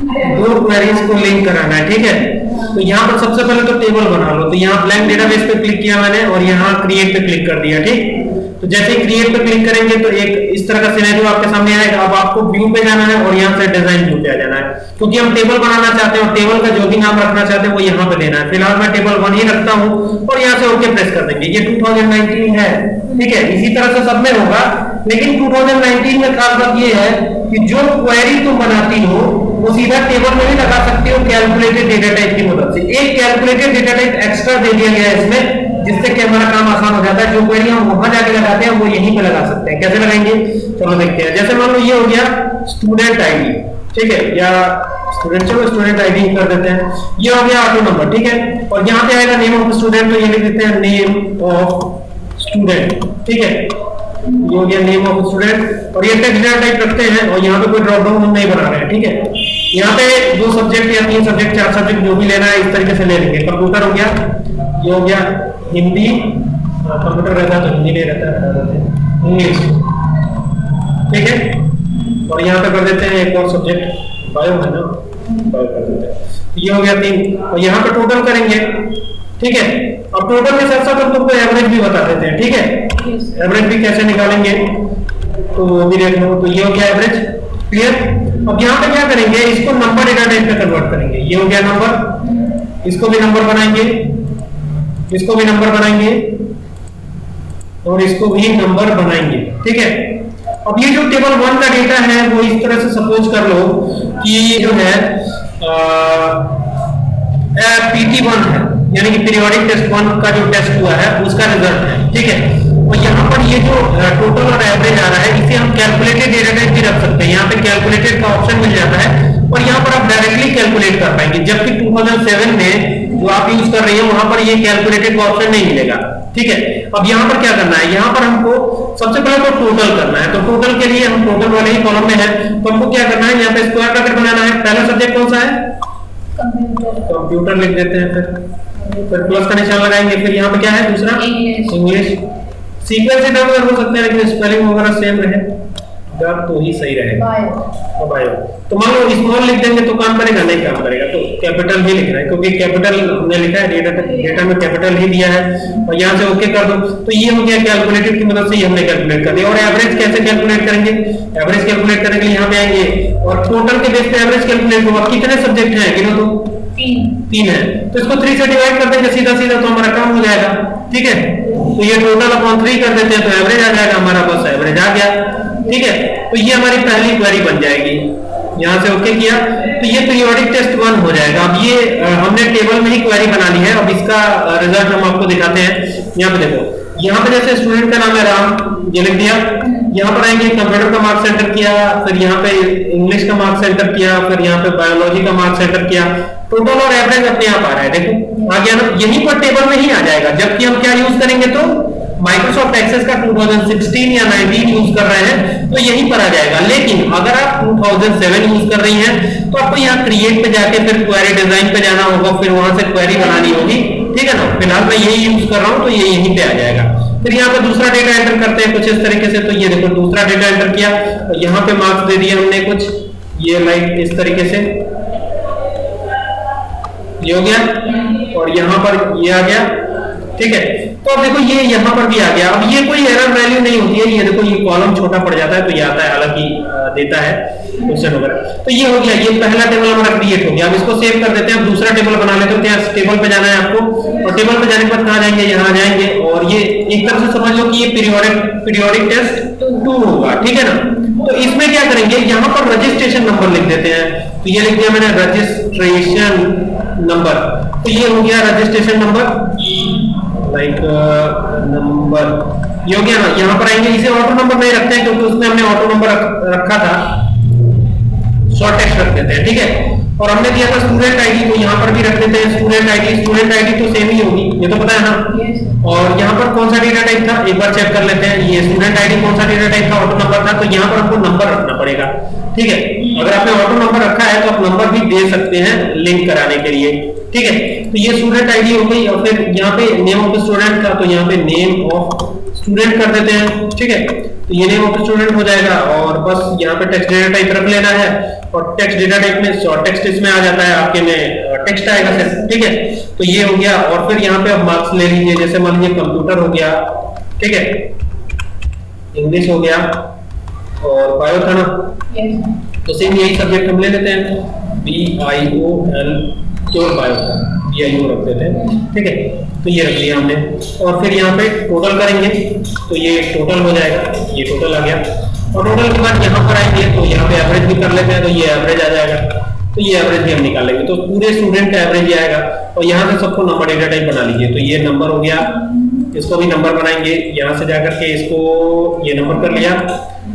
दो क्वेरीज को लिंक कराना है, ठीक है? तो यहाँ पर सबसे पहले तो टेबल बना लो। तो यहाँ ब्लैंक डेटाबेस पे क्लिक किया मैंने और यहाँ क्रिएट पे क्लिक कर दिया, ठीक? तो जैसे ही क्रिएट पे क्लिक करेंगे तो एक इस तरह का सिनेरियो आपके सामने आएगा। अब आपको व्यू पे जाना है और यहाँ से डिज़ाइन व्यू पे आ जाना है। क्योंकि हम टेबल बनाना चाहते हैं और टेबल का जो भी नाम रखना चाहते हैं वो यहाँ पे देना है। फ़िलहाल मैं टेबल वन ही रखता हूँ और यहाँ से ओके प्रेस कर देंगे। ये 2019 है, ठीक है? इसी तरह से सब में होगा। लेकिन 2019 में खास बात ये है कि जो क्वेरी तुम बनाती हो सीधा टेबल में भी लगा सकते हो कैलकुलेटेड डेटा टाइप की मदद से। एक कैलकुलेटेड डेटा टाइप एक्स्ट्रा दे दिया गया है इसमें, जिससे कि हमारा काम आसान हो जाता है। जो क्वेरी हम वहाँ जाके लगाते हैं, वो यहीं पे लगा सकते हैं। कैसे लगाएँगे? चलो देखते हैं। जैसे मान लो ये हो गया स्टूडेंट आईडी ठीक है? या स्टूडेंट चलो स्टूडेंट आईडी कर देते हैं। ये हो गया ऑटो नंबर ठीक है? और यहाँ पे आएगा नेम ऑफ़ स्टूडेंट तो ये लिख देते हैं नेम ऑफ़ स्टूडेंट ठीक है? ये हो गया नेम ऑफ़ स्टूडेंट और ये टेक्स्ट डेटा टाइप रखते हैं, और यहाँ पे कोई ड्रॉप डाउन हम नहीं बना रहे हैं, ठीक है? यहाँ पे दो सब्जेक्ट या तीन सब्जेक्ट चार सब्जेक्ट जो भी लेना है इस तरीके से ले लेंगे। कंप्यूटर हो गया ये हो गया हिंदी कंप्यूटर रहता है तो हिंदी नहीं रहता इंग्लिश ठीक है? और यहाँ पे कर देते हैं एक और सब्जेक्ट बायो है ना? बायो कर देते हैं। ये हो गया तीन। और यहाँ पे टोटल करेंगे। ठीक है? अब टोटल के साथ साथ हम तुमको एवरेज भी बता देते हैं। ठीक है? एवरेज भी कैसे निकालेंगे? तो वो भी देख लो। तो ये हो गया एवरेज क्लियर अब यहाँ पे क्या करेंगे? इसको नंबर डेटा टाइप पे कन्वर्ट करेंगे। ये हो गया नंबर इसको भी नंबर बनाएँगे। इसको भी नंबर बनाएँगे। और इसको भी नंबर बनाएँगे। ठीक है? अब ये जो टेबल वन का डेटा है, वो इस तरह से सपोज़ कर लो कि ये जो है पीटी वन है। यानी कि पीरियोडिक टेस्ट वन का जो टेस्ट हुआ है, उसका रिज़ल्ट है। ठीक है? और यहाँ पर ये जो टोटल और एवरेज आ रहा है इसे हम कैलकुलेटेड डेटा टाइप भी रख सकते हैं। यहाँ पे कैलकुलेटेड का ऑप्शन मिल जाता है और यहाँ पर आप डायरेक्टली कैलकुलेट कर पाएँगे। जबकि 2007 में जो आप यूज़ कर रही है वहाँ पर ये कैलकुलेटेड का ऑप्शन नहीं मिलेगा। ठीक है? अब यहाँ पर क्या करना है? यहाँ पर हमको सबसे पहले तो टोटल करना है। तो टोटल के लिए हम टोटल वाले ही कॉलम में है। तो हमको क्या करना है? यहाँ पे स्क्वायर ब्रैकेट बनाना है। पहला सब्जेक्ट कौन सा है? कंप्यूटर लिख देते हैं फिर। फिर प्लस का निशान लगाएँगे। फिर यहाँ पे क्या है? दूसरा? इंग्लिश सीक्वेंस इधर उधर हो सकते हैं लेकिन स्पेलिंग वगैरह सेम रहे। अगर तो ही सही रहेगा अब आयो तो मान लो स्मॉल लिख देंगे तो काम करेगा? नहीं काम करेगा तो कैपिटल ही लिखना है क्योंकि कैपिटल हमने लिखा है डेटा डेटा में कैपिटल ही दिया है। और यहाँ से ओके कर दो। तो ये हो गया कैलकुलेटेड की मदद से ही हमने कैलकुलेट कर दिया। और एवरेज कैसे कैलकुलेट करेंगे? एवरेज कैलकुलेट करने के लिए यहाँ पे आएँगे। और टोटल के बेस पे एवरेज कैलकुलेट होगा। कितने सब्जेक्ट हैं? गिनो तो। तीन। है। तो इसको थ्री से डिवाइड कर देंगे सीधा सीधा तो हमारा काम हो जाएगा। ठीक है? तो ये टोटल अपॉन थ्री कर देते हैं तो एवरेज आ जाएगा हमारा बस एवरेज आ गया। ठीक है? तो ये हमारी पहली क्वेरी बन जाएगी। यहाँ से ओके किया। तो ये पीरियोडिक टेस्ट वन हो जाएगा। अब ये हमने टेबल में ही क्वेरी बना ली है। अब इसका रिज़ल्ट हम आपको दिखाते हैं। यहाँ पे देखो। यहाँ पे जैसे स्टूडेंट का नाम है राम, ये लिख दिया। यहाँ पर आएँगे कंप्यूटर का मार्क्स एंटर किया, फिर यहाँ पे इंग्लिश का मार्क्स एंटर किया, फिर यहाँ पे बायोलॉजी का मार्क्स एंटर किया। टोटल और एवरेज अपने आप आ रहा है। देखो, आगे यहीं पर टेबल में ही आ जाएगा, जबकि हम क्या यूज़ करेंगे तो माइक्रोसॉफ्ट एक्सेस का 2016 या 19 यूज़ कर रहे हैं तो यहीं पर आ जाएगा। लेकिन अगर आप 2007 यूज़ कर रही हैं तो आपको यहाँ क्रिएट पे जाके फिर क्वेरी डिज़ाइन पे जाना होगा, फिर वहाँ से क्वेरी बनानी होगी। ठीक है ना? फ़िलहाल मैं यही यूज़ कर रहा हूँ तो ये यहीं पे आ जाएगा। फिर यहाँ पे दूसरा डेटा एंटर करते हैं कुछ इस तरीके से तो ये देखो, दूसरा डेटा एंटर किया। तो यहाँ पे मार्क्स दे दिए हमने कुछ। ये लाइक इस तरीके से। ये हो गया। और यहाँ पर ये आ गया। ठीक है? तो अब देखो, ये यहाँ पर भी आ गया। अब ये कोई एरर वैल्यू नहीं होती है। ये देखो, ये कॉलम छोटा पड़ जाता है तो ये आता है, हालाँकि देता है। क्वेश्चन वगैरह तो ये हो गया, ये पहला टेबल हमारा क्रिएट हो गया। अब इसको सेव कर देते हैं, अब दूसरा टेबल बना लेते हैं। तो टेबल पे जाना है आपको। और टेबल पे जाने के बाद कहाँ जाएँगे? यहाँ जाएँगे। और ये एक तरह से समझ लो कि ये पीरियोडिक पीरियोडिक टेस्ट टू होगा, ठीक है ना? तो इसमें क्या करेंगे? यहाँ पर रजिस्ट्रेशन नंबर लिख देते हैं। तो ये लिख दिया मैंने रजिस्ट्रेशन नंबर तो ये हो गया रजिस्ट्रेशन नंबर लाइक नंबर ये हो गया ना? यहाँ पर आएँगे। इसे ऑटो नंबर नहीं रखते हैं, क्योंकि उसमें हमने ऑटो नंबर रखा था। शॉर्ट टेक्स्ट रख देते हैं ठीक है? और हमने दिया था स्टूडेंट आईडी तो यहाँ पर भी रख देते हैं स्टूडेंट आईडी स्टूडेंट आईडी तो सेम ही होगी ये तो पता है ना? और यहाँ पर कौन सा डेटा टाइप था? एक बार चेक कर लेते हैं ये स्टूडेंट आईडी कौन सा डेटा टाइप था ऑटो नंबर था तो यहाँ पर हमको नंबर रखना पड़ेगा ठीक है? अगर आपने ऑटो नंबर रखा है तो आप नंबर भी दे सकते हैं लिंक कराने के लिए ठीक है? तो ये स्टूडेंट आईडी हो गई और फिर यहाँ पे नेम ऑफ़ स्टूडेंट का तो यहाँ पे नेम ऑफ़ स्टूडेंट कर देते हैं ठीक है? तो ये नेम ऑफ़ स्टूडेंट हो जाएगा और बस यहाँ पे टेक्स्ट डेटा टाइप रख लेना है और टेक्स्ट डेटा टाइप में शॉर्ट टेक्स्ट इसमें आ जाता है आपके में टेक्स्ट आएगा सर ठीक है? तो ये हो गया और फिर यहाँ पे आप मार्क्स ले लीजिए जैसे मान लीजिए कंप्यूटर हो गया ठीक है? इंग्लिश हो गया और बायो था ना? तो सेम यही सब्जेक्ट हम ले लेते हैं। B I O L pure bio था। बी आई ओ रख देते हैं ठीक है? तो ये रख लिया हमने। और फिर यहाँ पे टोटल करेंगे तो ये टोटल हो जाएगा। ये टोटल आ गया। और टोटल के बाद यहाँ पर आएँगे तो यहाँ पे एवरेज भी कर लेते हैं तो ये एवरेज आ जाएगा। तो ये एवरेज भी हम निकालेंगे तो पूरे स्टूडेंट का एवरेज आएगा। और यहाँ से सबको नंबर डेटा टाइप बना लीजिए। तो ये नंबर हो गया। इसको भी नंबर बनाएँगे। यहाँ से जाकर के इसको ये नंबर कर लिया।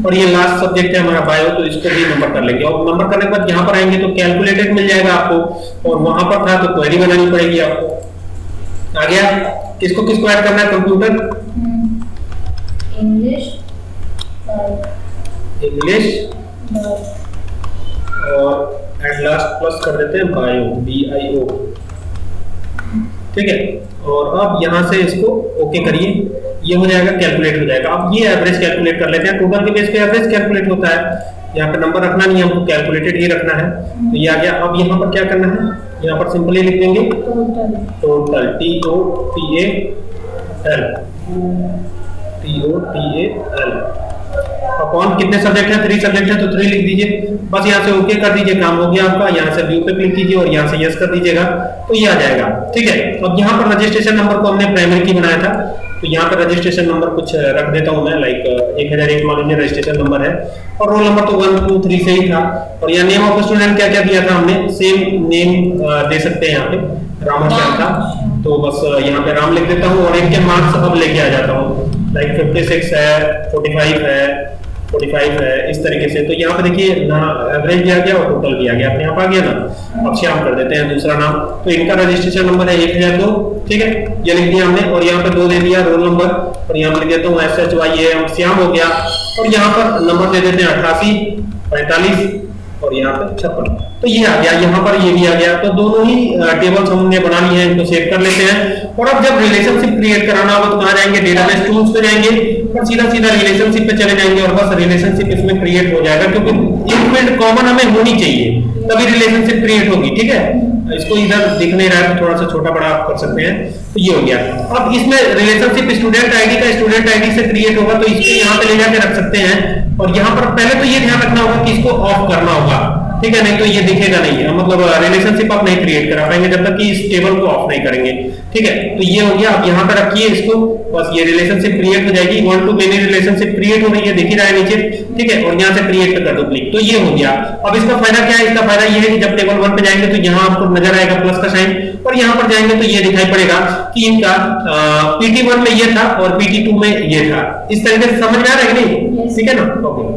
और ये लास्ट सब्जेक्ट है हमारा बायो तो इसको भी नंबर कर लेंगे। और नंबर करने के बाद यहाँ पर आएँगे तो कैलकुलेटेड मिल जाएगा आपको। और वहाँ पर था तो क्वेरी बनानी पड़ेगी आपको। आ गया। किसको किसको ऐड करना है? Computer English English. और एट लास्ट प्लस कर देते हैं बायो बी आई ओ ठीक है? और अब यहाँ से इसको ओके करिए। ये हो जाएगा कैलकुलेट हो जाएगा। अब ये एवरेज कैलकुलेट कर लेते हैं। टोटल के बेस पे एवरेज कैलकुलेट होता है। यहाँ पे नंबर रखना नहीं है, हमको कैलकुलेटेड ही रखना है। तो ये आ गया। अब यहाँ पर क्या करना है? यहाँ पर सिंपली लिख देंगे। Total T O T L T O T L upon कितने सब्जेक्ट है? थ्री सब्जेक्ट है तो थ्री लिख दीजिए। बस यहाँ से ओके कर दीजिए, काम हो गया आपका। यहाँ से व्यू पे क्लिक कीजिए और यहाँ से यस कर दीजिएगा। तो ये आ जाएगा। ठीक है? अब यहाँ पर रजिस्ट्रेशन नंबर को हमने प्राइमरी की बनाया था। तो यहाँ पर रजिस्ट्रेशन नंबर कुछ रख देता हूँ मैं। लाइक एक हज़ार एक मान लीजिए रजिस्ट्रेशन नंबर है। और रोल नंबर तो वन टू थ्री से ही था। और यहाँ नेम ऑफ़ स्टूडेंट क्या क्या दिया था हमने? सेम नेम दे सकते हैं यहाँ पे। रामाचार्य था तो बस यहाँ पे राम लिख देता हूँ और इनके मार्क्स अब लेके आ जाता हूँ। लाइक 56 है 45 है। 45 है, इस तरीके से। तो यहाँ पे देखिए, ना एवरेज दिया गया और टोटल दिया गया। अपने आप आ गया ना। अब श्याम कर देते हैं दूसरा नाम। तो इनका रजिस्ट्रेशन नंबर है एक हज़ार दो, ठीक है? ये लिख दिया हमने और यहाँ पे दो दे दिया रोल नंबर और यहाँ पे लिख देता हूँ एस श्याम हो गया। और यहाँ पर नंबर दे देते हैं अठासी, पैंतालीस और यहाँ पे छप्पन तो ये आ गया, यहाँ पर ये भी आ गया। तो दोनों ही टेबल्स हमने बना लिए हैं, इनको सेव कर लेते हैं। और अब जब रिलेशनशिप क्रिएट कराना होगा तो कहाँ जाएँगे? डेटाबेस टूल्स पे जाएँगे। और सीधा सीधा रिलेशनशिप पे चले जाएँगे और बस रिलेशनशिप इसमें क्रिएट हो जाएगा, क्योंकि फ़ील्ड कॉमन हमें होनी चाहिए। तभी रिलेशनशिप क्रिएट होगी, ठीक है? इसको इधर दिख नहीं रहा है तो थोड़ा सा छोटा बड़ा आप कर सकते हैं। तो ये हो गया। अब इसमें रिलेशनशिप स्टूडेंट आईडी का स्टूडेंट आईडी से क्रिएट होगा तो इसको यहाँ पे ले जाके रख सकते हैं। और यहाँ पर पहले तो ये ध्यान रखना होगा कि इसको ऑफ़ करना होगा। ठीक है, नहीं तो ये दिखेगा नहीं। है मतलब रिलेशनशिप आप नहीं क्रिएट करा पाएँगे जब तक कि इस टेबल को ऑफ़ नहीं करेंगे। ठीक है तो ये हो गया। आप यहाँ पे रखिए इसको। बस ये रिलेशनशिप क्रिएट हो जाएगी। One to many relationship create हो रही है। दिख रहा है नीचे। ठीक है, और यहाँ से क्रिएट कर दो क्लिक तो ये हो गया। अब इसका फ़ायदा क्या है? इसका फ़ायदा ये है कि जब टेबल वन पे जाएँगे तो यहाँ आपको नज़र आएगा प्लस का साइन और यहाँ पर जाएँगे तो ये दिखाई पड़ेगा कि इनका पीटी वन में ये था और पीटी टू में ये था। इस तरीके से समझ में आ रहा है कि नहीं? Yes. ठीक है ना ओके